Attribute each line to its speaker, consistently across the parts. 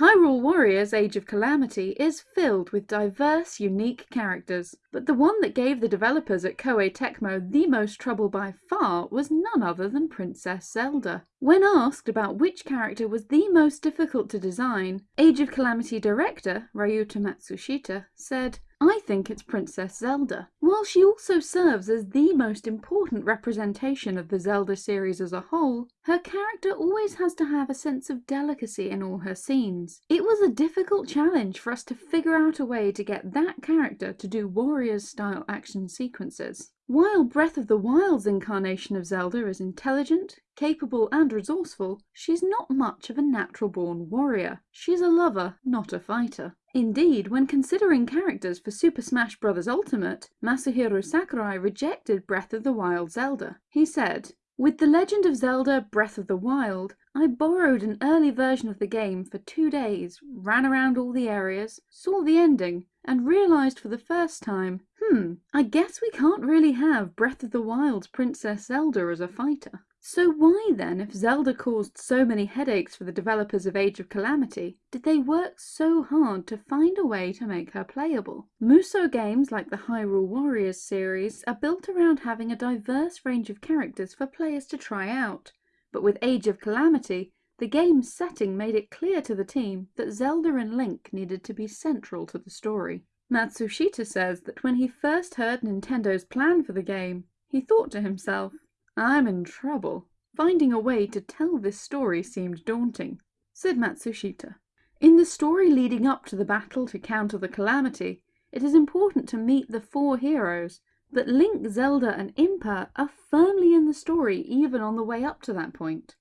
Speaker 1: Hyrule Warriors Age of Calamity is filled with diverse, unique characters, but the one that gave the developers at Koei Tecmo the most trouble by far was none other than Princess Zelda. When asked about which character was the most difficult to design, Age of Calamity director Ryuta Matsushita said, I think it's Princess Zelda. While she also serves as the most important representation of the Zelda series as a whole, her character always has to have a sense of delicacy in all her scenes. It was a difficult challenge for us to figure out a way to get that character to do Warriors-style action sequences. While Breath of the Wild's incarnation of Zelda is intelligent, capable and resourceful, she's not much of a natural-born warrior. She's a lover, not a fighter. Indeed, when considering characters for Super Smash Bros. Ultimate, Masahiro Sakurai rejected Breath of the Wild Zelda. He said, with The Legend of Zelda Breath of the Wild, I borrowed an early version of the game for two days, ran around all the areas, saw the ending, and realised for the first time, hmm, I guess we can't really have Breath of the Wild's Princess Zelda as a fighter. So why then, if Zelda caused so many headaches for the developers of Age of Calamity, did they work so hard to find a way to make her playable? Musou games like the Hyrule Warriors series are built around having a diverse range of characters for players to try out, but with Age of Calamity, the game's setting made it clear to the team that Zelda and Link needed to be central to the story. Matsushita says that when he first heard Nintendo's plan for the game, he thought to himself, I'm in trouble. Finding a way to tell this story seemed daunting, said Matsushita. In the story leading up to the battle to counter the calamity, it is important to meet the four heroes, but Link, Zelda and Impa are firmly in the story even on the way up to that point.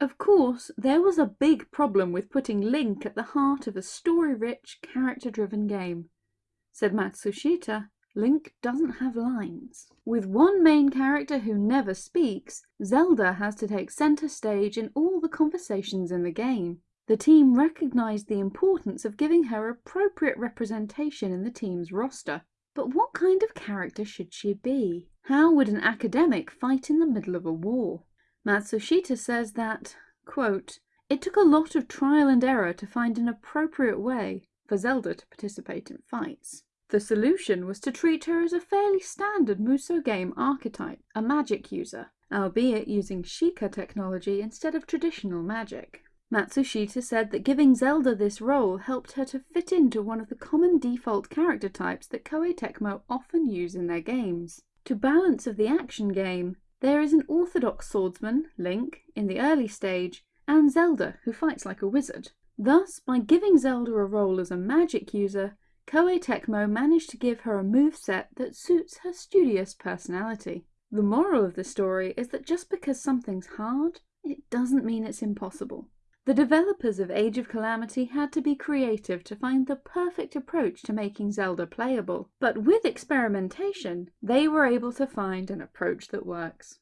Speaker 1: Of course, there was a big problem with putting Link at the heart of a story-rich, character-driven game, said Matsushita Link doesn't have lines. With one main character who never speaks, Zelda has to take centre stage in all the conversations in the game. The team recognised the importance of giving her appropriate representation in the team's roster. But what kind of character should she be? How would an academic fight in the middle of a war? Matsushita says that, quote, it took a lot of trial and error to find an appropriate way for Zelda to participate in fights. The solution was to treat her as a fairly standard Musou game archetype, a magic user, albeit using Sheikah technology instead of traditional magic. Matsushita said that giving Zelda this role helped her to fit into one of the common default character types that Koei Tecmo often use in their games. To balance of the action game, there is an orthodox swordsman, Link, in the early stage, and Zelda, who fights like a wizard. Thus, by giving Zelda a role as a magic user, Koei Tecmo managed to give her a move set that suits her studious personality. The moral of the story is that just because something's hard, it doesn't mean it's impossible. The developers of Age of Calamity had to be creative to find the perfect approach to making Zelda playable, but with experimentation, they were able to find an approach that works.